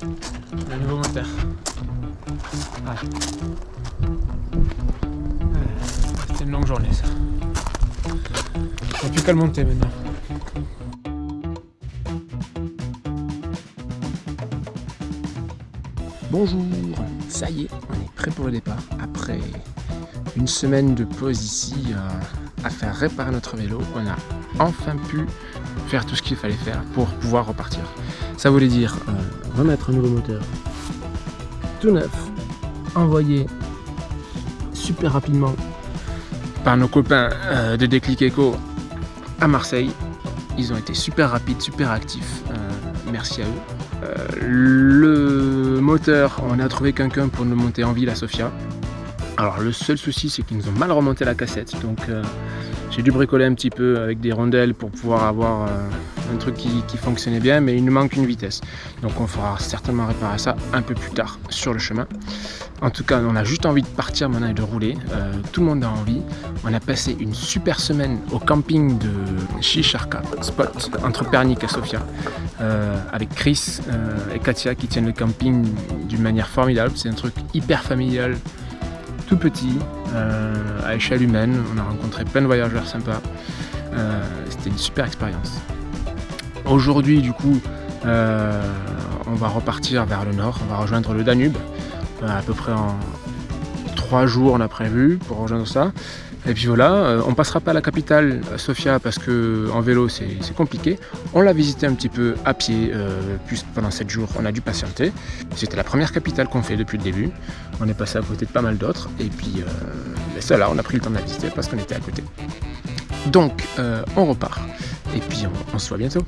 Le nouveau moteur. Ah. C'était une longue journée ça. A plus qu'à le monter maintenant. Bonjour, ça y est, on est prêt pour le départ. Après une semaine de pause ici euh, à faire réparer notre vélo, on a enfin pu faire tout ce qu'il fallait faire pour pouvoir repartir. Ça voulait dire euh, remettre un nouveau moteur tout neuf, envoyé super rapidement par nos copains euh, de Déclic Eco à Marseille. Ils ont été super rapides, super actifs. merci à eux. le moteur, on a trouvé quelqu'un pour nous monter en ville à Sofia. Alors le seul souci c'est qu'ils nous ont mal remonté la cassette donc euh, j'ai dû bricoler un petit peu avec des rondelles pour pouvoir avoir euh, un truc qui, fonctionnait bien mais il nous manque une vitesse. Donc on fera certainement réparer ça un peu plus tard sur le chemin. En tout cas on a juste envie de partir maintenant et de rouler. Euh, tout le monde a envie. On a passé une super semaine au camping de Chicharka Spot entre Pernik et Sofia avec Chris et Katia qui tiennent le camping d'une manière formidable. C'est un truc hyper familial tout petit, euh, à échelle humaine. On a rencontré plein de voyageurs sympas. Euh, c'était une super expérience. Aujourd'hui, du coup, euh, on va repartir vers le nord. On va rejoindre le Danube, à peu près en trois jours, on a prévu pour rejoindre ça. Et puis voilà, euh, on passera pas à la capitale, Sofia, parce que en vélo c'est compliqué. On l'a visité un petit peu à pied, euh, plus pendant 7 jours, on a dû patienter. C'était la première capitale qu'on fait depuis le début. On est passé à côté de pas mal d'autres. Et puis euh, ben ça là, on a pris le temps de la visiter parce qu'on était à côté. Donc euh, on repart. Et puis on se voit bientôt.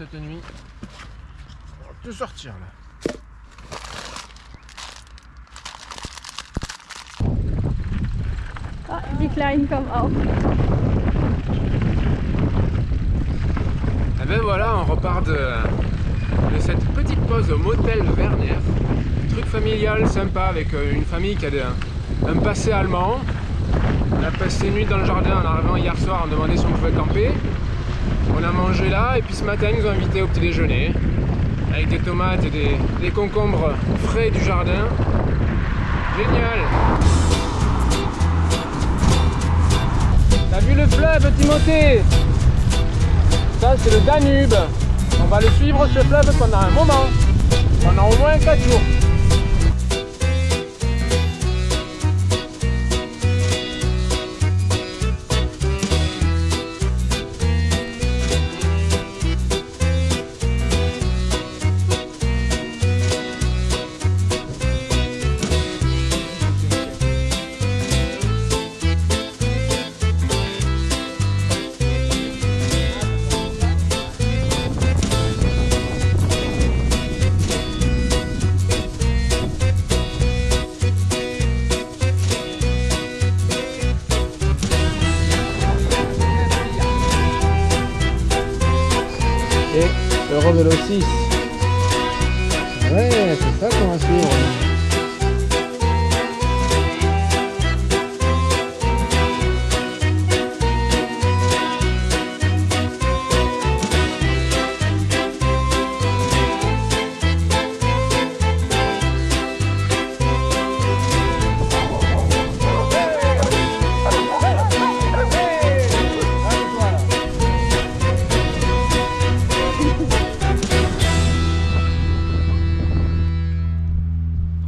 Cette nuit. On va tout sortir là. Ah, die kleine comme auch. Et ben voilà, on repart de, de cette petite pause au motel Werner. Truc familial sympa avec euh, une famille qui a de, un passé allemand. On a passé une nuit dans le jardin en arrivant hier soir, on demandait si on pouvait camper. On a mangé là et puis ce matin ils nous ont invités au petit déjeuner avec des tomates et des, concombres frais du jardin. Génial T'as vu le fleuve Timothée? Ça c'est le Danube. On va le suivre ce fleuve pendant un moment. Pendant au moins 4 jours. Ouais, c'est ça qu'on va suivre.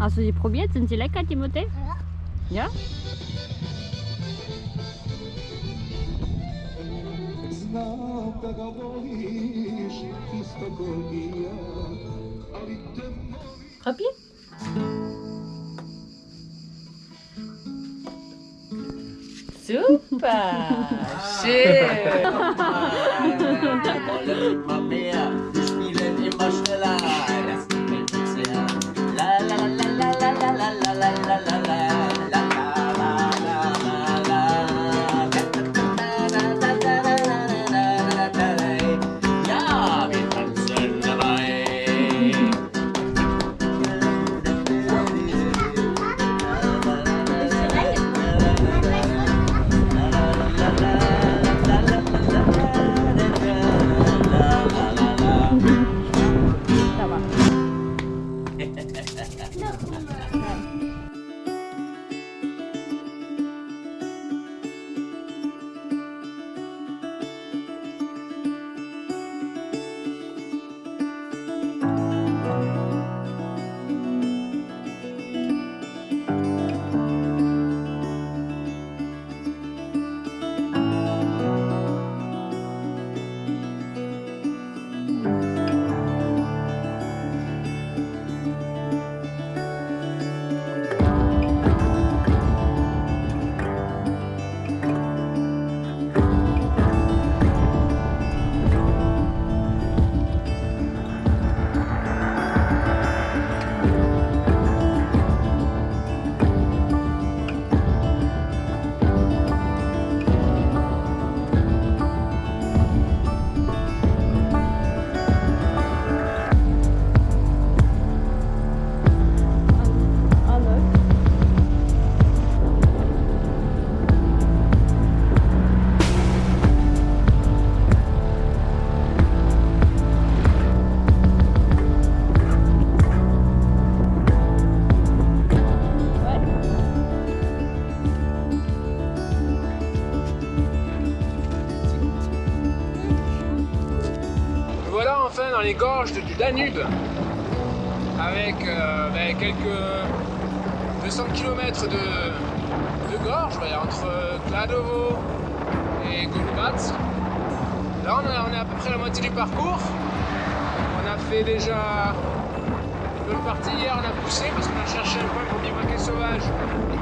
Also die probiert, sind sie lecker, die Ja. Ja? Super! no. Du Danube, avec euh, ben, quelques 200 km de, de gorge ouais, entre Kladovo et Golubac. Là on, est à peu près la moitié du parcours. On a fait déjà une bonne partie. Hier on a poussé parce qu'on a cherché un point pour bivouaquer sauvage.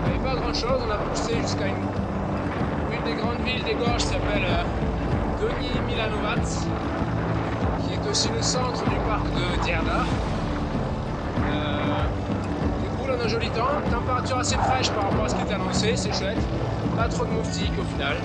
Il n'y avait pas grand chose. On a poussé jusqu'à une, une des grandes villes des gorges qui s'appelle euh, Donji Milanovac aussi le centre du parc de Dierda. Euh, du coup, on a un joli temps, température assez fraîche par rapport à ce qui était annoncé, c'est chouette. Pas trop de moustiques au final.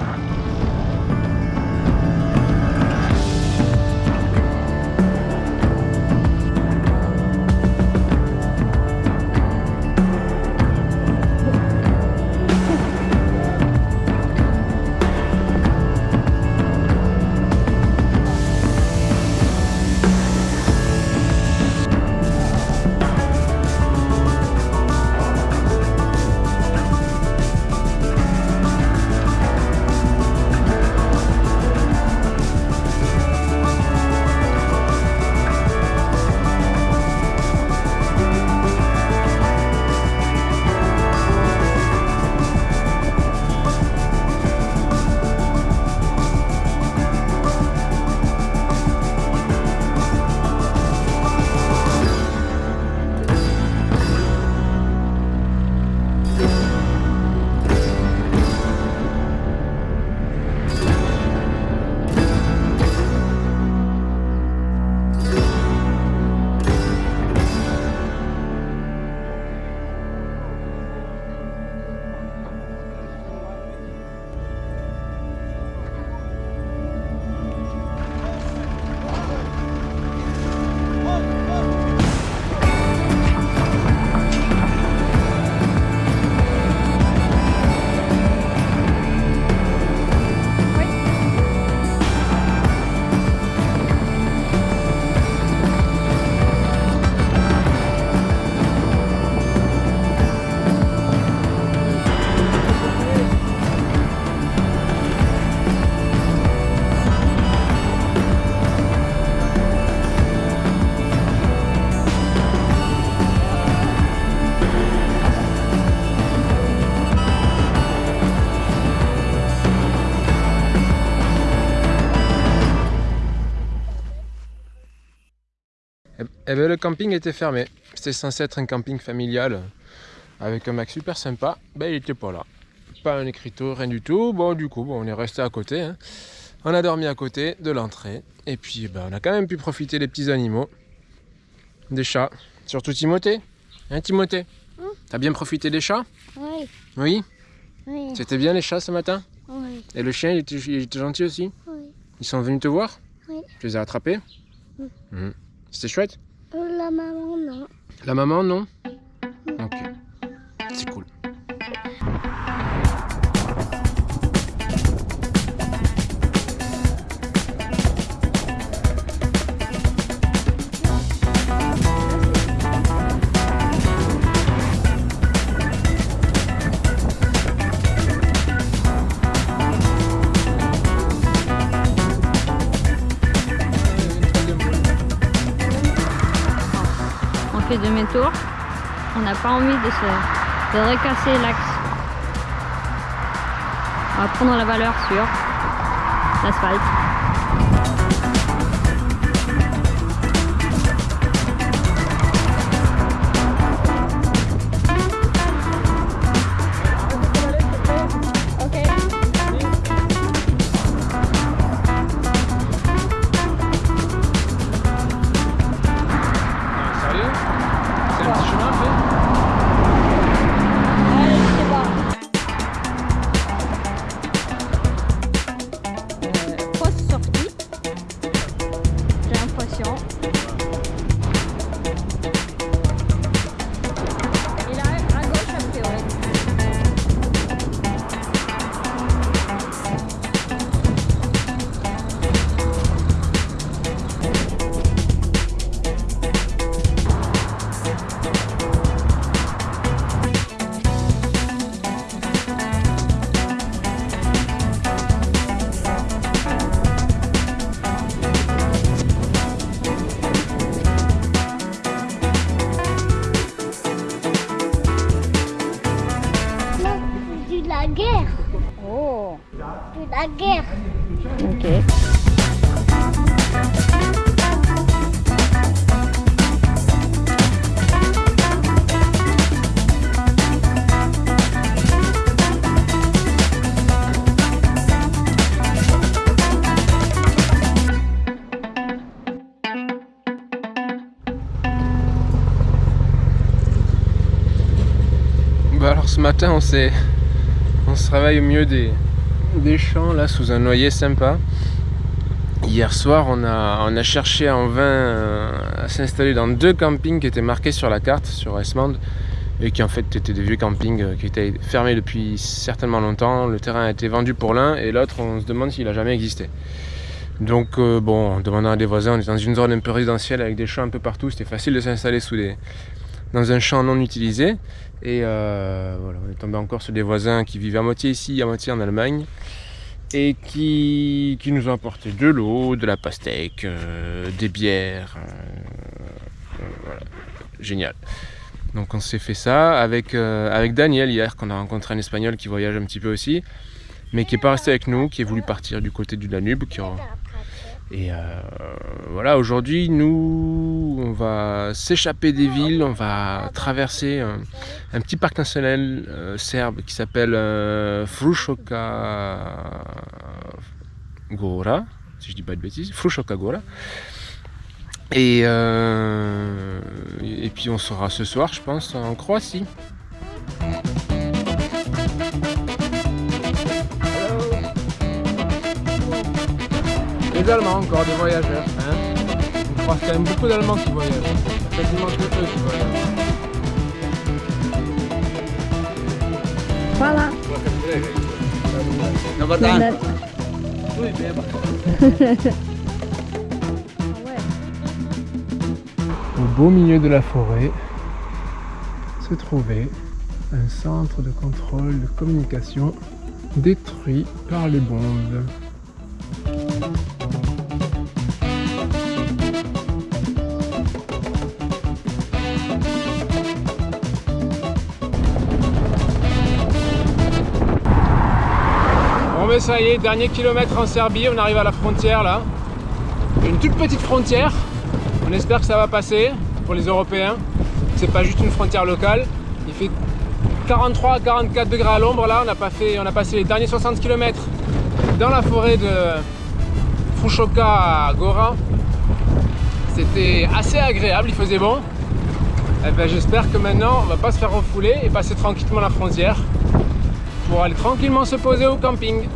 Eh ben le camping était fermé. C'était censé être un camping familial avec un mec super sympa. Ben il était pas là. Pas un écriteau, rien du tout. Bon du coup, bon, on est resté à côté. hein. On a dormi à côté de l'entrée. Et puis ben, on a quand même pu profiter des petits animaux. Des chats. Surtout Timothée. Hein Timothée? Hein? T'as bien profité des chats? Oui, Oui? Oui, C'était bien les chats ce matin? Oui, Et le chien, il était, il était gentil aussi? Oui. Ils sont venus te voir? Oui. Tu les as attrapés? Oui. Mhm. C'était chouette? La maman, non. La maman, non Ok. C'est cool. Fait demi-tour. On n'a pas envie de se recasser l'axe. On va prendre la valeur sur l'asphalte. De la guerre. Oh, De la guerre. ok. Bah alors ce matin on s'est on se réveille au milieu des, champs là sous un noyer sympa. Hier soir on a, on a cherché en vain euh, à s'installer dans deux campings qui étaient marqués sur la carte sur Esmond et qui en fait étaient des vieux campings euh, qui étaient fermés depuis certainement longtemps. Le terrain a été vendu pour l'un et l'autre on se demande s'il a jamais existé. Donc euh, bon, en demandant à des voisins, on est dans une zone un peu résidentielle avec des champs un peu partout, c'était facile de s'installer sous des, dans un champ non utilisé. Et euh, voilà, on est tombé encore sur des voisins qui vivent à moitié ici, à moitié en Allemagne. Et qui, qui nous ont apporté de l'eau, de la pastèque, euh, des bières. euh, voilà, génial. Donc on s'est fait ça avec, avec Daniel hier, qu'on a rencontré un espagnol qui voyage un petit peu aussi, mais qui n'est pas resté avec nous, qui est voulu partir du côté du Danube. Et euh, voilà, aujourd'hui, nous, on va s'échapper des villes, on va traverser un, petit parc national euh, serbe qui s'appelle euh, Frušoka Gora, si je dis pas de bêtises, Frušoka Gora. Et puis on sera ce soir, je pense, en Croatie. Allemands, encore des voyageurs. Hein On croise quand même beaucoup d'Allemands qui voyagent. Quasiment que eux qui voyagent. Voilà. Dan. Au beau milieu de la forêt se trouvait un centre de contrôle de communication détruit par les bombes. Bon ça y est, dernier kilomètre en Serbie, on arrive à la frontière là. Une toute petite frontière On espère que ça va passer pour les Européens. C'est pas juste une frontière locale. Il fait 43 à 44 degrés à l'ombre là. On a, pas fait, on a passé les derniers 60 km dans la forêt de Fushoka à Gora. C'était assez agréable, il faisait bon. Eh ben, J'espère que maintenant on va pas se faire refouler et passer tranquillement la frontière pour aller tranquillement se poser au camping.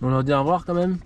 On leur dit au revoir quand même.